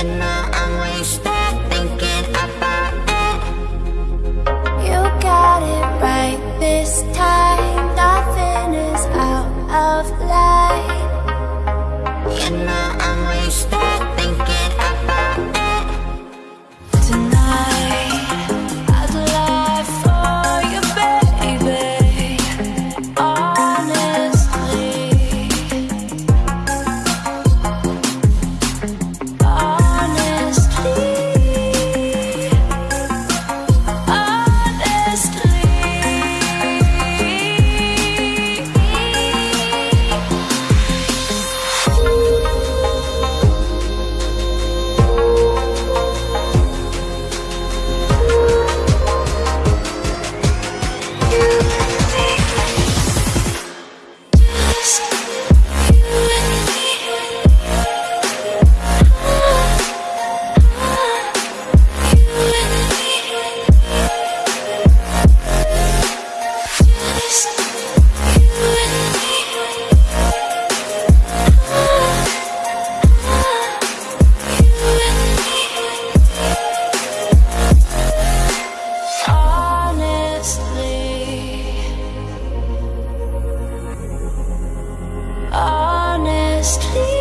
enough Please.